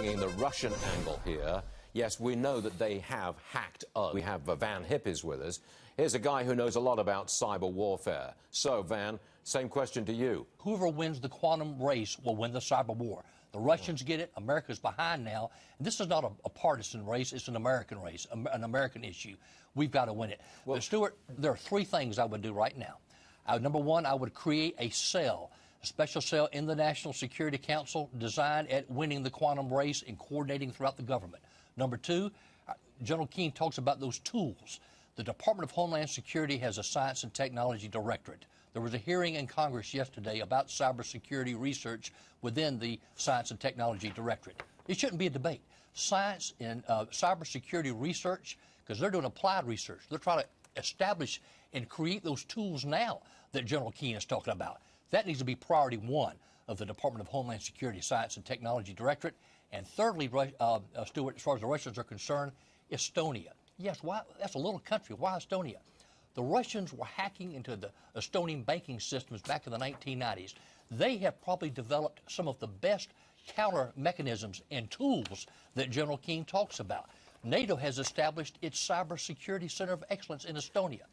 bringing the Russian angle here. Yes, we know that they have hacked us. We have Van Hippies with us. Here's a guy who knows a lot about cyber warfare. So, Van, same question to you. Whoever wins the quantum race will win the cyber war. The Russians get it. America's behind now. And this is not a, a partisan race. It's an American race, an American issue. We've got to win it. Well, Stuart, there are three things I would do right now. Uh, number one, I would create a cell a special cell in the National Security Council designed at winning the quantum race and coordinating throughout the government. Number two, uh, General Keane talks about those tools. The Department of Homeland Security has a Science and Technology Directorate. There was a hearing in Congress yesterday about cybersecurity research within the Science and Technology Directorate. It shouldn't be a debate. Science and uh, cybersecurity research, because they're doing applied research, they're trying to establish and create those tools now that General Keane is talking about. That needs to be priority one of the Department of Homeland Security Science and Technology Directorate. And thirdly, uh, uh, Stuart, as far as the Russians are concerned, Estonia. Yes, why, that's a little country. Why Estonia? The Russians were hacking into the Estonian banking systems back in the 1990s. They have probably developed some of the best counter mechanisms and tools that General Keane talks about. NATO has established its cybersecurity center of excellence in Estonia.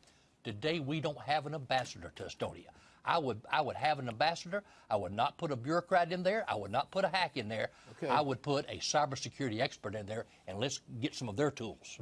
Today, we don't have an ambassador to Estonia. I would, I would have an ambassador. I would not put a bureaucrat in there. I would not put a hack in there. Okay. I would put a cybersecurity expert in there, and let's get some of their tools.